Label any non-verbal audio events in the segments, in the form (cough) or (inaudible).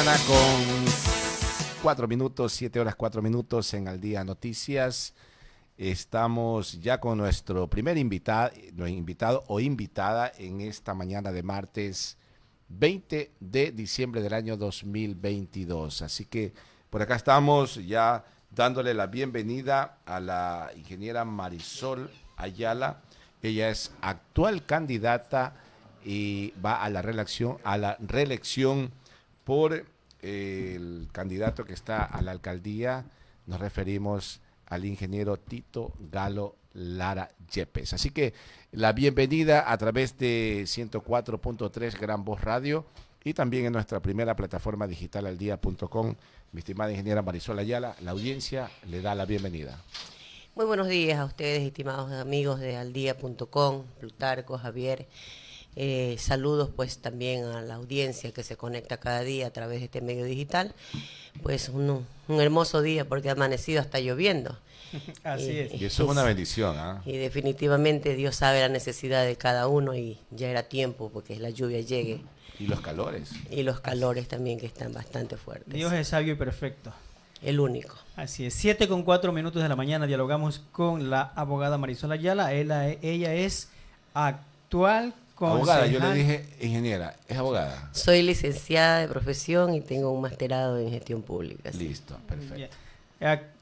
con cuatro minutos, siete horas cuatro minutos en Al Día Noticias. Estamos ya con nuestro primer invitado, invitado o invitada en esta mañana de martes 20 de diciembre del año 2022. Así que por acá estamos ya dándole la bienvenida a la ingeniera Marisol Ayala. Ella es actual candidata y va a la reelección, a la reelección por el candidato que está a la alcaldía. Nos referimos al ingeniero Tito Galo Lara Yepes. Así que la bienvenida a través de 104.3 Gran Voz Radio y también en nuestra primera plataforma digital aldía.com. Mi estimada ingeniera Marisol Ayala, la audiencia le da la bienvenida. Muy buenos días a ustedes, estimados amigos de aldía.com, Plutarco, Javier. Eh, saludos pues también a la audiencia que se conecta cada día a través de este medio digital. Pues un, un hermoso día porque ha amanecido hasta lloviendo. (laughs) Así es. Y eso es una bendición. ¿ah? Y definitivamente Dios sabe la necesidad de cada uno y ya era tiempo porque la lluvia llegue. Y los calores. Y los calores también que están bastante fuertes. Dios es sabio y perfecto. El único. Así es. Siete con cuatro minutos de la mañana dialogamos con la abogada Marisol Ayala. Ella, ella es actual Abogada, yo le dije ingeniera, ¿es abogada? Soy licenciada de profesión y tengo un masterado en gestión pública. Listo, perfecto.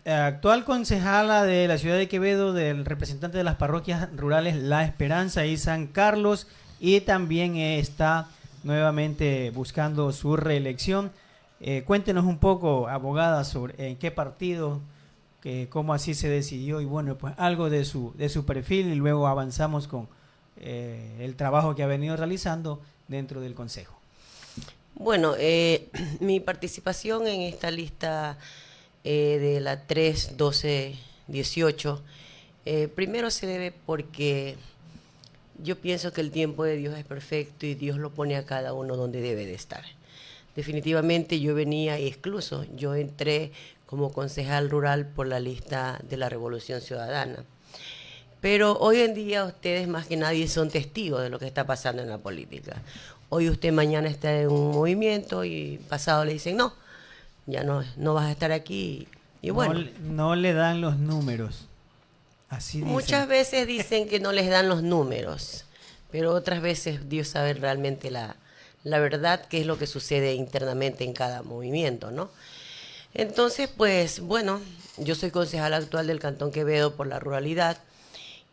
Actual concejala de la ciudad de Quevedo, del representante de las parroquias rurales La Esperanza y San Carlos, y también está nuevamente buscando su reelección. Eh, cuéntenos un poco, abogada, sobre en qué partido, que, cómo así se decidió y bueno, pues algo de su, de su perfil y luego avanzamos con eh, el trabajo que ha venido realizando dentro del Consejo. Bueno, eh, (clears throat) mi participación en esta lista eh, de la 3, 12, 18, primero se debe porque yo pienso que el tiempo de Dios es perfecto y Dios lo pone a cada uno donde debe de estar. Definitivamente yo venía excluso, yo entré como concejal rural por la lista de la Revolución Ciudadana pero hoy en día ustedes más que nadie son testigos de lo que está pasando en la política. Hoy usted mañana está en un movimiento y pasado le dicen, no, ya no, no vas a estar aquí. Y bueno. No, le dan los números. Así Muchas veces dicen que no les dan los números, pero otras veces Dios sabe realmente la, la verdad, qué es lo que sucede internamente en cada movimiento, ¿no? Entonces, pues bueno, yo soy concejal actual del Cantón Quevedo por la ruralidad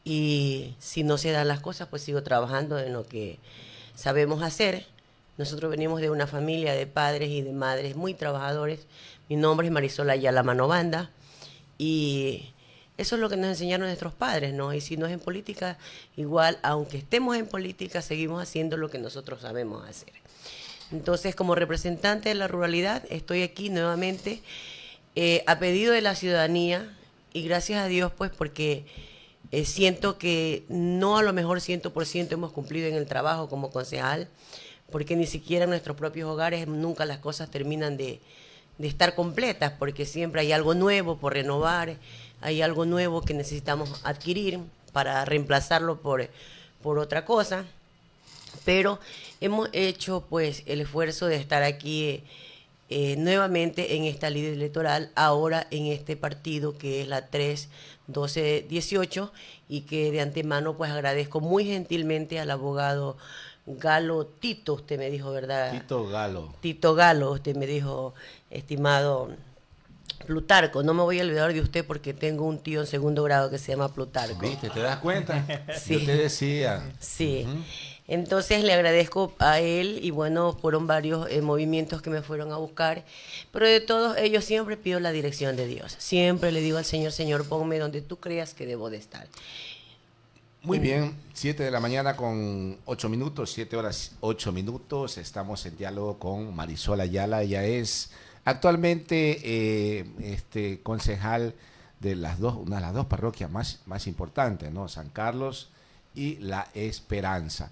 y si no se dan las cosas, pues sigo trabajando en lo que sabemos hacer. Nosotros venimos de una familia de padres y de madres muy trabajadores. Mi nombre es Marisol Ayala Manobanda y eso es lo que nos enseñaron nuestros padres, ¿no? Y si no es en política, igual, aunque estemos en política, seguimos haciendo lo que nosotros sabemos hacer. Entonces, como representante de la ruralidad, estoy aquí nuevamente eh, a pedido de la ciudadanía y gracias a Dios, pues, porque eh, siento que no a lo mejor 100% hemos cumplido en el trabajo como concejal, porque ni siquiera en nuestros propios hogares nunca las cosas terminan de, estar completas, porque siempre hay algo nuevo por renovar, hay algo nuevo que necesitamos adquirir para reemplazarlo por, por otra cosa. Pero hemos hecho pues el esfuerzo de estar aquí eh, nuevamente en esta ley electoral, ahora en este partido que es la 3 12 18 y que de antemano pues agradezco muy gentilmente al abogado Galo Tito, usted me dijo, ¿verdad? Tito Galo. Tito Galo, usted me dijo, estimado Plutarco, no me voy a olvidar de usted porque tengo un tío en segundo grado que se llama Plutarco. ¿Viste? ¿Te das cuenta? (laughs) sí. Yo te decía. Sí. Entonces le agradezco a él y bueno, fueron varios eh, movimientos que me fueron a buscar, pero de todos ellos siempre pido la dirección de Dios. Siempre le digo al Señor, Señor, ponme donde tú creas que debo de estar. Muy bien, 7 de la mañana con 8 minutos, 7 horas 8 minutos. Estamos en diálogo con Marisol Ayala. Ella es actualmente eh, este, concejal de las dos, una de las dos parroquias más, más importantes, ¿no? San Carlos y La Esperanza.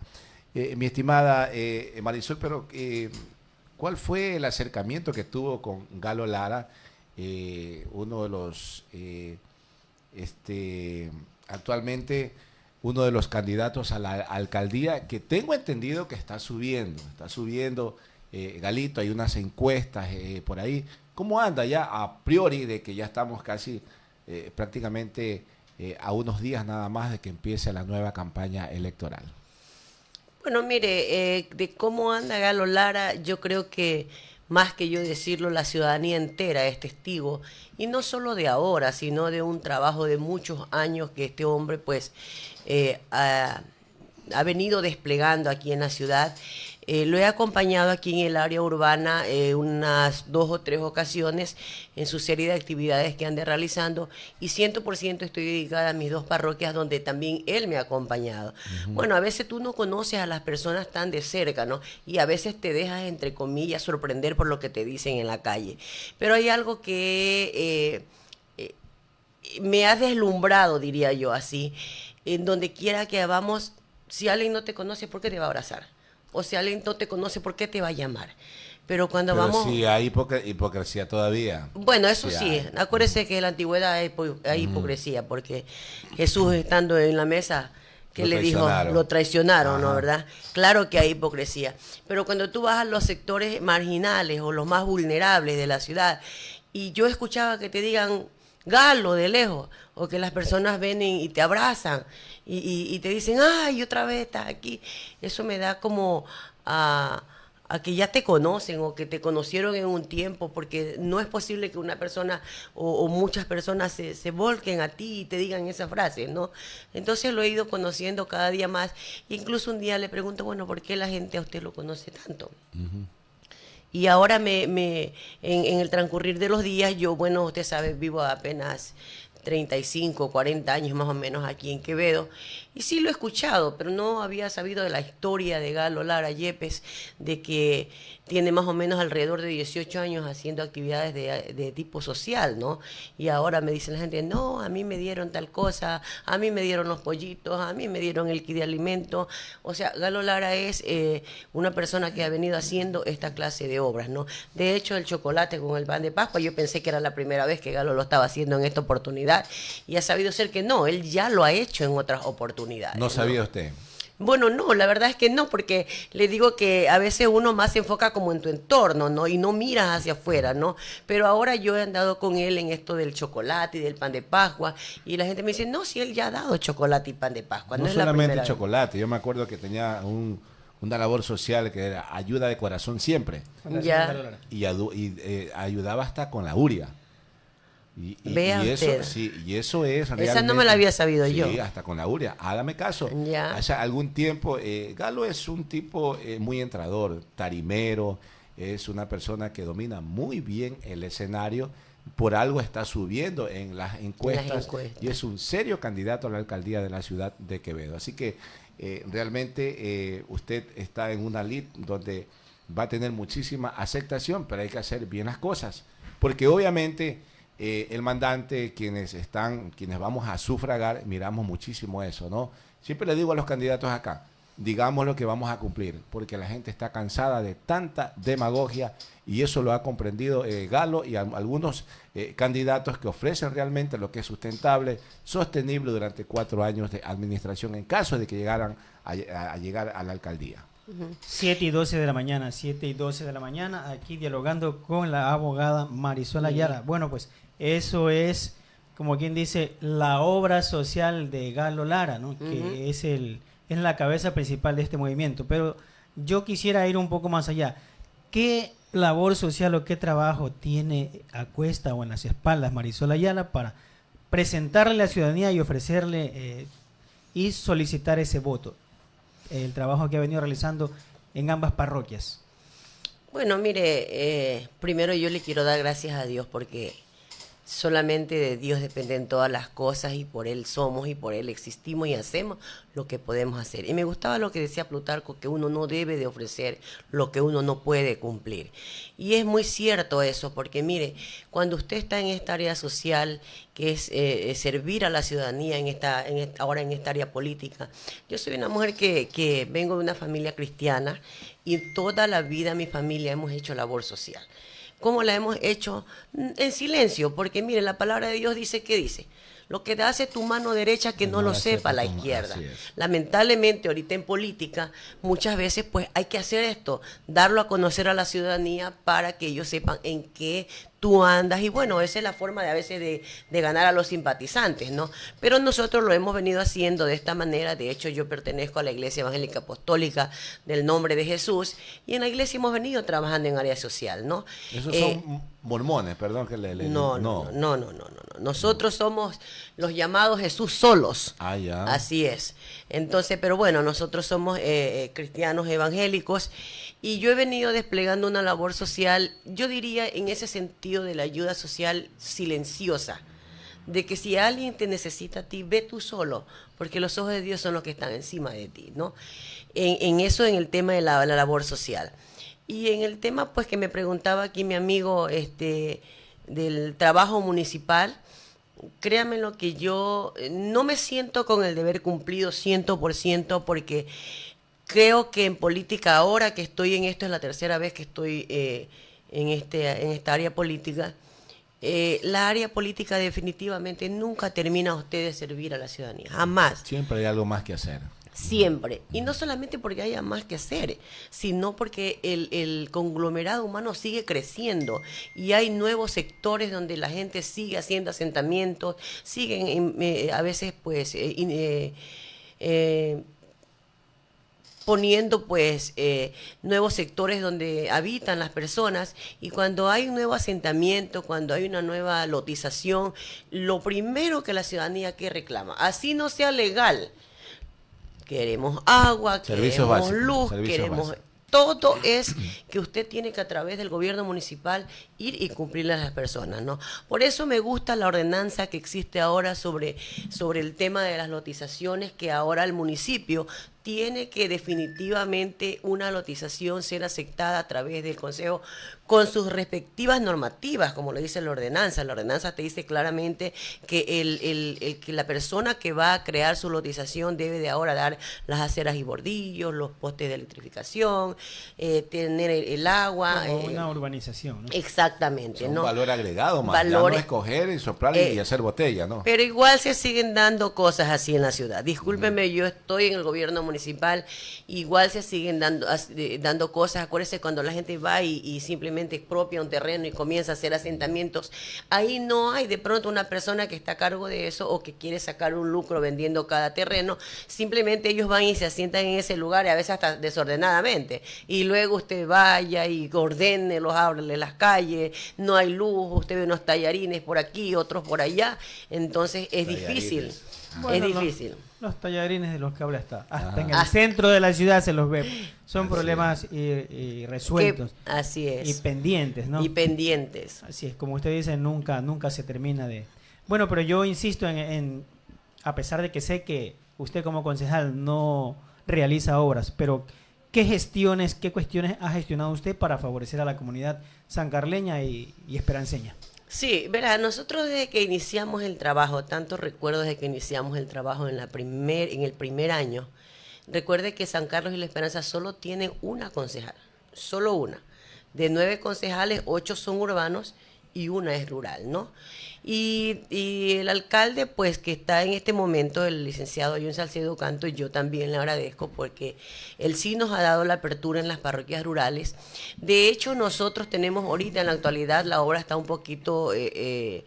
Eh, mi estimada eh, Marisol, pero eh, ¿cuál fue el acercamiento que tuvo con Galo Lara, uno de los, este, actualmente uno de los candidatos a la alcaldía, que tengo entendido que está subiendo, está subiendo eh, Galito, hay unas encuestas eh, por ahí. ¿Cómo anda ya a priori de que ya estamos casi eh, a unos días nada más de que empiece la nueva campaña electoral? Bueno, mire, de cómo anda Galo Lara, yo creo que más que yo decirlo, la ciudadanía entera es testigo, y no solo de ahora, sino de un trabajo de muchos años que este hombre pues ha, ha venido desplegando aquí en la ciudad eh, lo he acompañado aquí en el área urbana eh, unas dos o tres ocasiones en su serie de actividades que ande realizando y 100% estoy dedicada a mis dos parroquias donde también él me ha acompañado. Bueno, a veces tú no conoces a las personas tan de cerca, ¿no? Y a veces te dejas, entre comillas, sorprender por lo que te dicen en la calle. Pero hay algo que eh, me ha deslumbrado, diría yo así, en donde quiera que vamos, si alguien no te conoce, ¿por qué te va a abrazar? O si alguien no te conoce, ¿por qué te va a llamar? Pero cuando vamos... Sí, hay hipocresía todavía. Bueno, eso sí, acuérdese que en la antigüedad hay, hipocresía, porque Jesús estando en la mesa, que le dijo, lo traicionaron, ¿no? ¿Verdad? Claro que hay hipocresía. Pero cuando tú vas a los sectores marginales o los más vulnerables de la ciudad, y yo escuchaba que te digan, galo de lejos, o que las personas vienen y te abrazan y, te dicen, ay, otra vez estás aquí. Eso me da como a, que ya te conocen o que te conocieron en un tiempo, porque no es posible que una persona o, muchas personas se, se, volquen a ti y te digan esa frase, ¿no? Entonces lo he ido conociendo cada día más. Incluso un día le pregunto, bueno, ¿por qué la gente a usted lo conoce tanto? Y ahora me, me en, en, el transcurrir de los días, yo, bueno, usted sabe, vivo apenas 35, 40 años más o menos aquí en Quevedo. Y sí lo he escuchado, pero no había sabido de la historia de Galo Lara Yepes, de que tiene más o menos alrededor de 18 años haciendo actividades de, tipo social, ¿no? Y ahora me dice la gente, no, a mí me dieron tal cosa, a mí me dieron los pollitos, a mí me dieron el kit de alimento. O sea, Galo Lara es eh, una persona que ha venido haciendo esta clase de obras, ¿no? De hecho, el chocolate con el pan de Pascua, yo pensé que era la primera vez que Galo lo estaba haciendo en esta oportunidad y ha sabido ser que no, él ya lo ha hecho en otras oportunidades. ¿No sabía usted? Bueno, no, la verdad es que no, porque le digo que a veces uno más se enfoca como en tu entorno, ¿no? Y no miras hacia afuera, ¿no? Pero ahora yo he andado con él en esto del chocolate y del pan de Pascua, y la gente me dice, no, si él ya ha dado chocolate y pan de Pascua. No, solamente chocolate, yo me acuerdo que tenía una labor social que era ayuda de corazón siempre. Ya. Y, eh, ayudaba hasta con la uria. Y, eso, sí, y eso es Esa no me la había sabido yo. Hasta con la uria. Hágame caso. Ya. Hace algún tiempo, eh, Galo es un tipo eh, muy entrador, tarimero, es una persona que domina muy bien el escenario. Por algo está subiendo en las encuestas, y es un serio candidato a la alcaldía de la ciudad de Quevedo. Así que eh, realmente usted está en una lid donde va a tener muchísima aceptación, pero hay que hacer bien las cosas. Porque obviamente eh, el mandante, quienes están, quienes vamos a sufragar, miramos muchísimo eso, ¿no? Siempre le digo a los candidatos acá, digamos lo que vamos a cumplir, porque la gente está cansada de tanta demagogia y eso lo ha comprendido eh, Galo y algunos eh, candidatos que ofrecen realmente lo que es sustentable, sostenible durante cuatro años de administración en caso de que llegaran a, llegar a la alcaldía. 7 y 12 de la mañana, 7 y 12 de la mañana, aquí dialogando con la abogada Marisol Ayala. Bueno, pues eso es, como quien dice, la obra social de Galo Lara, ¿no? que es, el, es la cabeza principal de este movimiento. Pero yo quisiera ir un poco más allá. ¿Qué labor social o qué trabajo tiene a cuesta o en las espaldas Marisol Ayala para presentarle a la ciudadanía y ofrecerle eh, y solicitar ese voto? El trabajo que ha venido realizando en ambas parroquias. Bueno, mire, eh, primero yo le quiero dar gracias a Dios porque Solamente de Dios dependen todas las cosas y por Él somos y por Él existimos y hacemos lo que podemos hacer. Y me gustaba lo que decía Plutarco, que uno no debe de ofrecer lo que uno no puede cumplir. Y es muy cierto eso, porque mire, cuando usted está en esta área social, que es eh, servir a la ciudadanía en esta, en ahora en esta área política, yo soy una mujer que, que vengo de una familia cristiana y toda la vida mi familia hemos hecho labor social. ¿Cómo la hemos hecho? En silencio, porque mire, la palabra de Dios dice, ¿qué dice? Lo que hace tu mano derecha que no, lo sepa la izquierda. Lamentablemente, ahorita en política, muchas veces pues hay que hacer esto, darlo a conocer a la ciudadanía para que ellos sepan en qué tú andas y bueno, esa es la forma de a veces de, de, ganar a los simpatizantes, ¿no? Pero nosotros lo hemos venido haciendo de esta manera, de hecho yo pertenezco a la Iglesia Evangélica Apostólica del Nombre de Jesús y en la iglesia hemos venido trabajando en área social, ¿no? Esos son eh, mormones, perdón que le... no, no, no, no, no, no, no, Nosotros somos los llamados Jesús solos. Ah, ya. Así es. Entonces, pero bueno, nosotros somos eh, eh, cristianos evangélicos y yo he venido desplegando una labor social, yo diría en ese sentido de la ayuda social silenciosa, de que si alguien te necesita a ti, ve tú solo, porque los ojos de Dios son los que están encima de ti, ¿no? En, eso, en el tema de la, labor social. Y en el tema, pues, que me preguntaba aquí mi amigo este, del trabajo municipal, créanme lo que yo eh, no me siento con el deber cumplido 100% porque creo que en política, ahora que estoy en esto, es la tercera vez que estoy eh, en, este, en esta área política, eh, la área política definitivamente nunca termina usted de servir a la ciudadanía, jamás. Siempre hay algo más que hacer. Siempre. Y no solamente porque haya más que hacer, sino porque el, el, conglomerado humano sigue creciendo y hay nuevos sectores donde la gente sigue haciendo asentamientos, siguen eh, a veces pues eh, poniendo pues eh, nuevos sectores donde habitan las personas y cuando hay un nuevo asentamiento, cuando hay una nueva lotización, lo primero que la ciudadanía que reclama, así no sea legal, queremos agua, queremos luz, queremos todo es que usted tiene que a través del gobierno municipal ir y cumplirle a las personas, ¿no? Por eso me gusta la ordenanza que existe ahora sobre, sobre el tema de las lotizaciones, que ahora el municipio tiene que definitivamente una lotización ser aceptada a través del Consejo con sus respectivas normativas, como lo dice la ordenanza. La ordenanza te dice claramente que, el, que la persona que va a crear su lotización debe de ahora dar las aceras y bordillos, los postes de electrificación, eh, tener el, agua. Como eh, una urbanización. ¿no? Exactamente. Un valor agregado más, no escoger y soplar y eh, hacer botella, ¿no? Pero igual se siguen dando cosas así en la ciudad. Discúlpeme, yo estoy en el gobierno municipal municipal, igual se siguen dando, dando cosas. Acuérdense cuando la gente va y, simplemente expropia un terreno y comienza a hacer asentamientos, ahí no hay de pronto una persona que está a cargo de eso o que quiere sacar un lucro vendiendo cada terreno. Simplemente ellos van y se asientan en ese lugar y a veces hasta desordenadamente. Y luego usted vaya y ordene los árboles, las calles, no hay luz, usted ve unos tallarines por aquí, otros por allá. Entonces es difícil. Es difícil. Los tallarines de los que habla está. Hasta en el centro de la ciudad se los ve. Son problemas y, resueltos. así es. Y pendientes, ¿no? Y pendientes. Así es, como usted dice, nunca, nunca se termina de... Bueno, pero yo insisto en, a pesar de que sé que usted como concejal no realiza obras, pero ¿qué gestiones, qué cuestiones ha gestionado usted para favorecer a la comunidad sancarleña y, y esperanceña? Sí, verá, nosotros desde que iniciamos el trabajo, tanto recuerdo desde que iniciamos el trabajo en, la primer, en el primer año, recuerde que San Carlos y La Esperanza solo tienen una concejal, solo una. De nueve concejales, ocho son urbanos y una es rural, ¿no? Y, el alcalde, pues que está en este momento, el licenciado John Salcedo Canto, y yo también le agradezco porque él sí nos ha dado la apertura en las parroquias rurales. De hecho, nosotros tenemos ahorita en la actualidad, la obra está un poquito... Eh, eh,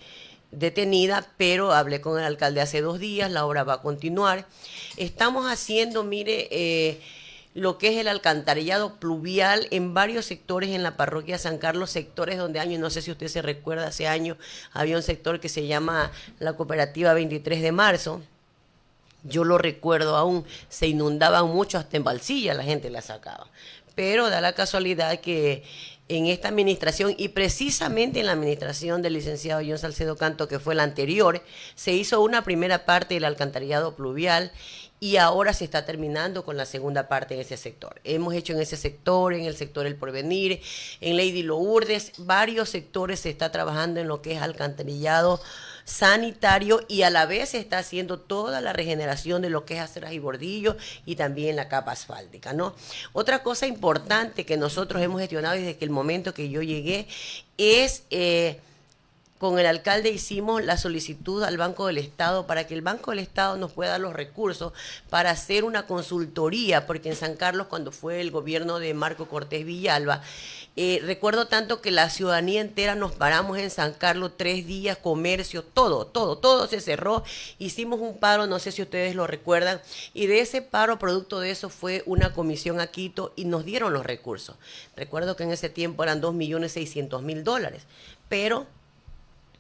detenida, pero hablé con el alcalde hace dos días, la obra va a continuar. Estamos haciendo, mire, eh, lo que es el alcantarillado pluvial en varios sectores en la parroquia San Carlos, sectores donde años, no sé si usted se recuerda, hace años había un sector que se llama la cooperativa 23 de marzo. Yo lo recuerdo aún, se inundaban mucho hasta en Balsilla, la gente la sacaba. Pero da la casualidad que en esta administración y precisamente en la administración del licenciado John Salcedo Canto, que fue la anterior, se hizo una primera parte del alcantarillado pluvial y ahora se está terminando con la segunda parte en ese sector. Hemos hecho en ese sector, en el sector El Porvenir, en Lady Lourdes, varios sectores se está trabajando en lo que es alcantarillado sanitario y a la vez se está haciendo toda la regeneración de lo que es aceras y bordillos y también la capa asfáltica, ¿no? Otra cosa importante que nosotros hemos gestionado desde que el momento que yo llegué es... Eh, con el alcalde hicimos la solicitud al Banco del Estado para que el Banco del Estado nos pueda dar los recursos para hacer una consultoría, porque en San Carlos, cuando fue el gobierno de Marco Cortés Villalba, eh, recuerdo tanto que la ciudadanía entera nos paramos en San Carlos tres días, comercio, todo, todo, todo se cerró. Hicimos un paro, no sé si ustedes lo recuerdan, y de ese paro, producto de eso, fue una comisión a Quito y nos dieron los recursos. Recuerdo que en ese tiempo eran 2.600.000 dólares, pero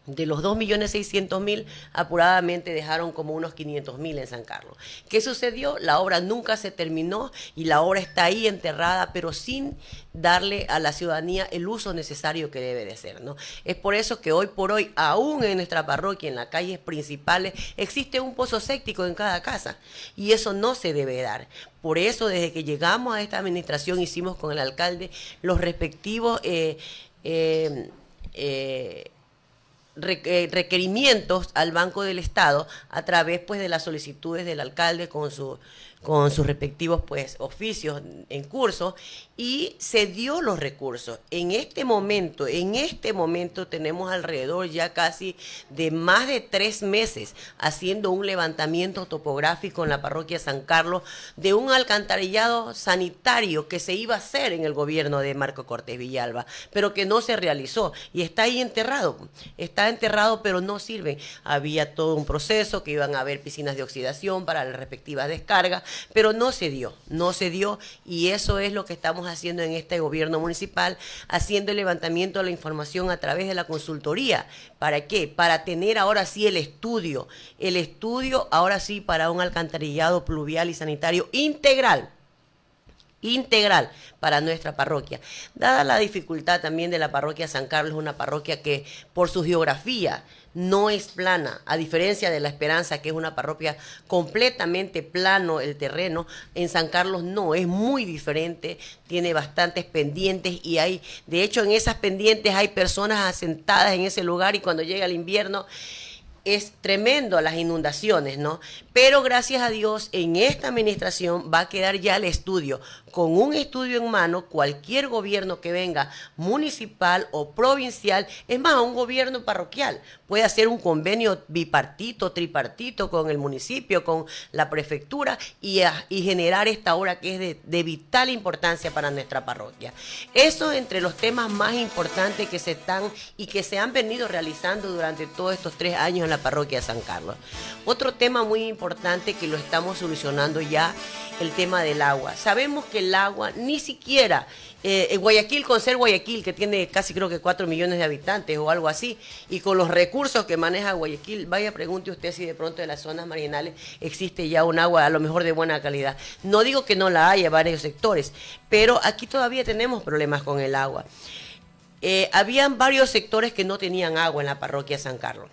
de los 2.600.000, apuradamente dejaron como unos 500.000 en San Carlos. ¿Qué sucedió? La obra nunca se terminó y la obra está ahí enterrada, pero sin darle a la ciudadanía el uso necesario que debe de ser. ¿no? Es por eso que hoy por hoy, aún en nuestra parroquia, en las calles principales, existe un pozo séptico en cada casa y eso no se debe dar. Por eso, desde que llegamos a esta administración, hicimos con el alcalde los respectivos... Eh, eh, eh, requerimientos al Banco del Estado a través pues de las solicitudes del alcalde con su con sus respectivos pues oficios en curso y se dio los recursos. En este momento, en este momento tenemos alrededor ya casi de más de tres meses haciendo un levantamiento topográfico en la parroquia San Carlos de un alcantarillado sanitario que se iba a hacer en el gobierno de Marco Cortés Villalba, pero que no se realizó y está ahí enterrado. Está enterrado, pero no sirve. Había todo un proceso que iban a haber piscinas de oxidación para la respectiva descarga pero no se dio, no se dio y eso es lo que estamos haciendo en este gobierno municipal, haciendo el levantamiento de la información a través de la consultoría. ¿Para qué? Para tener ahora sí el estudio, el estudio ahora sí para un alcantarillado pluvial y sanitario integral integral para nuestra parroquia. Dada la dificultad también de la parroquia San Carlos, una parroquia que por su geografía no es plana, a diferencia de La Esperanza, que es una parroquia completamente plano el terreno, en San Carlos no, es muy diferente, tiene bastantes pendientes y hay, de hecho en esas pendientes hay personas asentadas en ese lugar y cuando llega el invierno es tremendo las inundaciones, ¿no? Pero gracias a Dios, en esta administración va a quedar ya el estudio. Con un estudio en mano, cualquier gobierno que venga, municipal o provincial, es más, un gobierno parroquial, puede hacer un convenio bipartito, tripartito con el municipio, con la prefectura y, y generar esta obra que es de, de, vital importancia para nuestra parroquia. Eso entre los temas más importantes que se están y que se han venido realizando durante todos estos tres años en la parroquia San Carlos. Otro tema muy importante que lo estamos solucionando ya, el tema del agua. Sabemos que el agua ni siquiera eh, Guayaquil, con ser Guayaquil, que tiene casi creo que 4 millones de habitantes o algo así, y con los recursos que maneja Guayaquil, vaya pregunte usted si de pronto en las zonas marginales existe ya un agua a lo mejor de buena calidad. No digo que no la haya, varios sectores, pero aquí todavía tenemos problemas con el agua. Eh, habían varios sectores que no tenían agua en la parroquia San Carlos.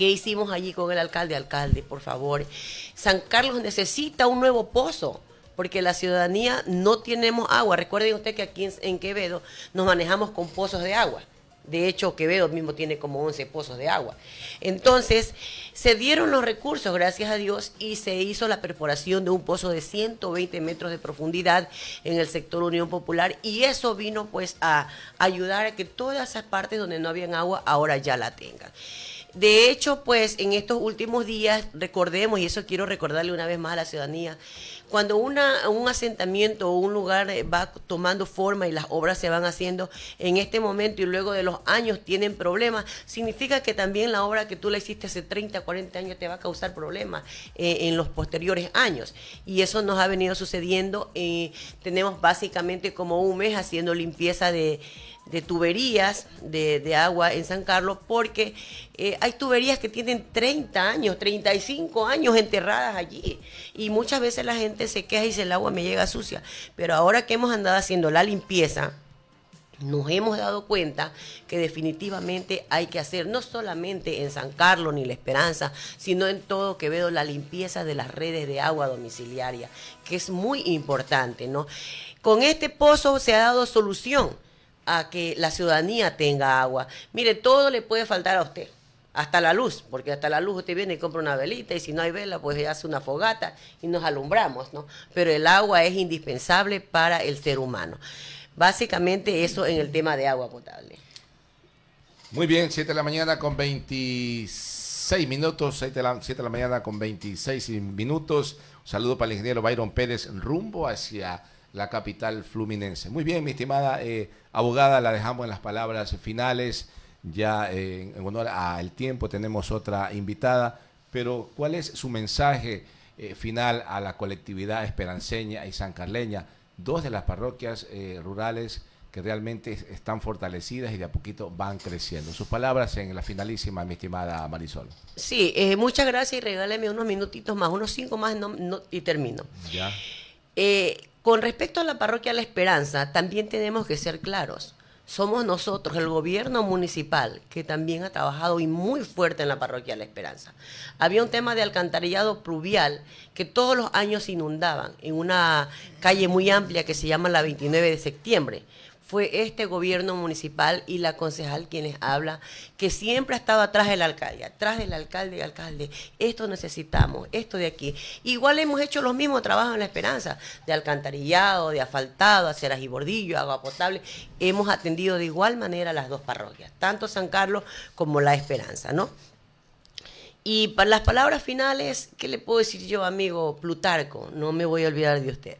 ¿Qué hicimos allí con el alcalde? Alcalde, por favor. San Carlos necesita un nuevo pozo porque la ciudadanía no tenemos agua. Recuerden usted que aquí en, Quevedo nos manejamos con pozos de agua. De hecho, Quevedo mismo tiene como 11 pozos de agua. Entonces, se dieron los recursos, gracias a Dios, y se hizo la perforación de un pozo de 120 metros de profundidad en el sector Unión Popular, y eso vino pues a ayudar a que todas esas partes donde no habían agua ahora ya la tengan. De hecho, pues en estos últimos días, recordemos, y eso quiero recordarle una vez más a la ciudadanía, cuando una, un asentamiento o un lugar eh, va tomando forma y las obras se van haciendo en este momento y luego de los años tienen problemas, significa que también la obra que tú la hiciste hace 30, 40 años te va a causar problemas eh, en los posteriores años. Y eso nos ha venido sucediendo. Eh, tenemos básicamente como un mes haciendo limpieza de de tuberías de, agua en San Carlos, porque eh, hay tuberías que tienen 30 años, 35 años enterradas allí. Y muchas veces la gente se queja y dice, el agua me llega sucia. Pero ahora que hemos andado haciendo la limpieza, nos hemos dado cuenta que definitivamente hay que hacer, no solamente en San Carlos ni La Esperanza, sino en todo Quevedo, la limpieza de las redes de agua domiciliaria, que es muy importante, ¿no? Con este pozo se ha dado solución a que la ciudadanía tenga agua. Mire, todo le puede faltar a usted, hasta la luz, porque hasta la luz usted viene y compra una velita y si no hay vela, pues hace una fogata y nos alumbramos, ¿no? Pero el agua es indispensable para el ser humano. Básicamente eso en el tema de agua potable. Muy bien, 7 de la mañana con 26 minutos, 7 de la, 7 de la mañana con 26 minutos. Un saludo para el ingeniero Byron Pérez rumbo hacia la capital fluminense. Muy bien, mi estimada eh, abogada, la dejamos en las palabras finales. Ya eh, en honor al tiempo tenemos otra invitada, pero ¿cuál es su mensaje eh, final a la colectividad esperanceña y sancarleña? Dos de las parroquias rurales que realmente están fortalecidas y de a poquito van creciendo. Sus palabras en la finalísima, mi estimada Marisol. Sí, muchas gracias y regáleme unos minutitos más, unos cinco más y termino. Ya. Con respecto a la parroquia La Esperanza, también tenemos que ser claros. Somos nosotros, el gobierno municipal, que también ha trabajado y muy fuerte en la parroquia La Esperanza. Había un tema de alcantarillado pluvial que todos los años inundaban en una calle muy amplia que se llama la 29 de septiembre fue este gobierno municipal y la concejal quienes habla, que siempre ha estado atrás del alcalde, atrás del alcalde y alcalde. Esto necesitamos, esto de aquí. Igual hemos hecho los mismos trabajos en La Esperanza, de alcantarillado, de asfaltado, aceras y bordillo, agua potable. Hemos atendido de igual manera las dos parroquias, tanto San Carlos como La Esperanza, ¿no? Y para las palabras finales, ¿qué le puedo decir yo, amigo Plutarco? No me voy a olvidar de usted.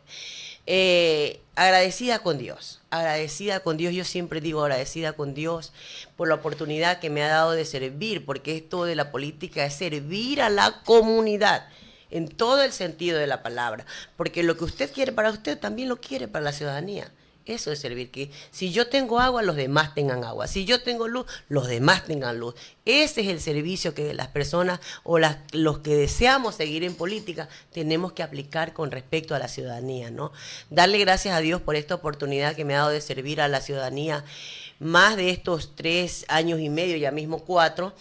Eh, agradecida con Dios, agradecida con Dios, yo siempre digo agradecida con Dios por la oportunidad que me ha dado de servir, porque esto de la política es servir a la comunidad en todo el sentido de la palabra, porque lo que usted quiere para usted también lo quiere para la ciudadanía. Eso es servir, que si yo tengo agua, los demás tengan agua. Si yo tengo luz, los demás tengan luz. Ese es el servicio que las personas o las, los que deseamos seguir en política tenemos que aplicar con respecto a la ciudadanía, ¿no? Darle gracias a Dios por esta oportunidad que me ha dado de servir a la ciudadanía más de estos tres años y medio, ya mismo cuatro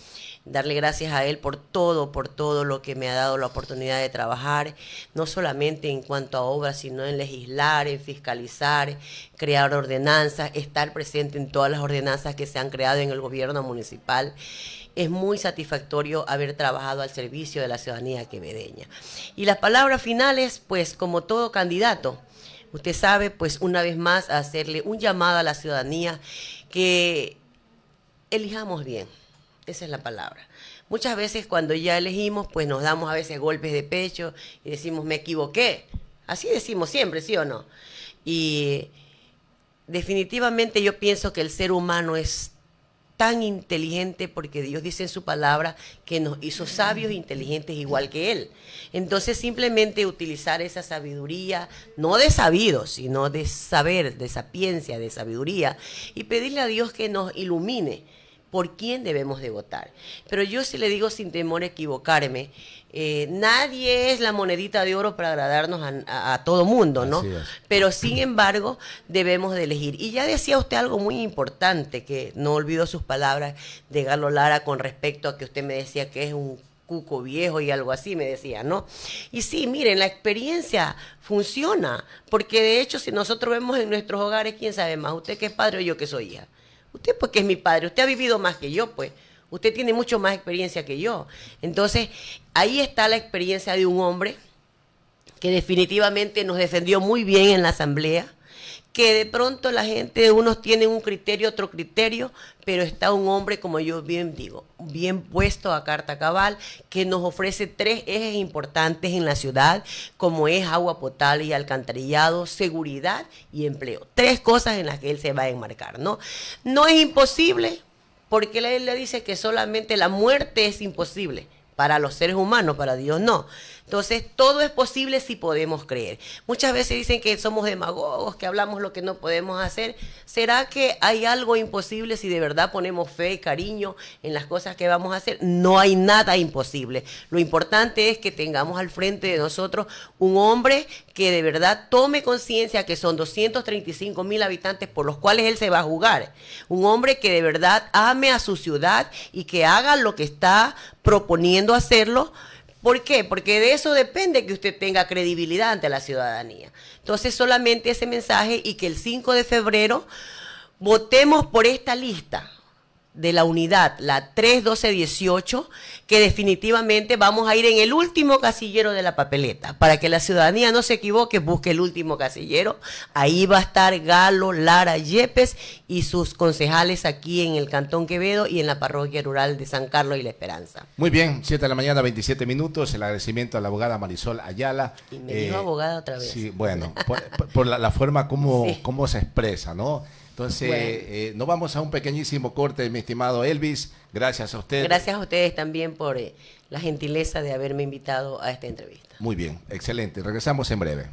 darle gracias a Él por todo, por todo lo que me ha dado la oportunidad de trabajar, no solamente en cuanto a obras, sino en legislar, en fiscalizar, crear ordenanzas, estar presente en todas las ordenanzas que se han creado en el gobierno municipal. Es muy satisfactorio haber trabajado al servicio de la ciudadanía quevedeña. Y las palabras finales, pues como todo candidato, usted sabe, pues una vez más hacerle un llamado a la ciudadanía que elijamos bien esa es la palabra. Muchas veces cuando ya elegimos, pues nos damos a veces golpes de pecho y decimos, me equivoqué. Así decimos siempre, ¿sí o no? Y definitivamente yo pienso que el ser humano es tan inteligente porque Dios dice en su palabra que nos hizo sabios e inteligentes igual que Él. Entonces simplemente utilizar esa sabiduría, no de sabido, sino de saber, de sapiencia, de sabiduría, y pedirle a Dios que nos ilumine por quién debemos de votar. Pero yo sí le digo sin temor a equivocarme, eh, nadie es la monedita de oro para agradarnos a, todo mundo, ¿no? Pero sin embargo debemos de elegir. Y ya decía usted algo muy importante, que no olvido sus palabras de Galo Lara con respecto a que usted me decía que es un cuco viejo y algo así, me decía, ¿no? Y sí, miren, la experiencia funciona, porque de hecho si nosotros vemos en nuestros hogares, ¿quién sabe más? Usted que es padre o yo que soy hija. Usted porque es mi padre, usted ha vivido más que yo, pues. Usted tiene mucho más experiencia que yo. Entonces, ahí está la experiencia de un hombre que definitivamente nos defendió muy bien en la asamblea, que de pronto la gente, unos tienen un criterio, otro criterio, pero está un hombre, como yo bien digo, bien puesto a carta cabal, que nos ofrece tres ejes importantes en la ciudad, como es agua potable y alcantarillado, seguridad y empleo. Tres cosas en las que él se va a enmarcar, ¿no? No es imposible, porque él le dice que solamente la muerte es imposible para los seres humanos, para Dios no. Entonces, todo es posible si podemos creer. Muchas veces dicen que somos demagogos, que hablamos lo que no podemos hacer. ¿Será que hay algo imposible si de verdad ponemos fe y cariño en las cosas que vamos a hacer? No hay nada imposible. Lo importante es que tengamos al frente de nosotros un hombre que de verdad tome conciencia que son 235 mil habitantes por los cuales él se va a jugar. Un hombre que de verdad ame a su ciudad y que haga lo que está proponiendo hacerlo ¿Por qué? Porque de eso depende que usted tenga credibilidad ante la ciudadanía. Entonces, solamente ese mensaje y que el 5 de febrero votemos por esta lista de la unidad, la 31218, que definitivamente vamos a ir en el último casillero de la papeleta. Para que la ciudadanía no se equivoque, busque el último casillero. Ahí va a estar Galo, Lara, Yepes y sus concejales aquí en el Cantón Quevedo y en la parroquia rural de San Carlos y La Esperanza. Muy bien, 7 de la mañana, 27 minutos. El agradecimiento a la abogada Marisol Ayala. Y me dijo abogada otra vez. Sí, bueno, por, por la, la, forma como, (laughs) Sí. como se expresa, ¿no? Entonces, Bueno. eh, nos vamos a un pequeñísimo corte, mi estimado Elvis. Gracias a usted. Gracias a ustedes también por eh, la gentileza de haberme invitado a esta entrevista. Muy bien, excelente. Regresamos en breve.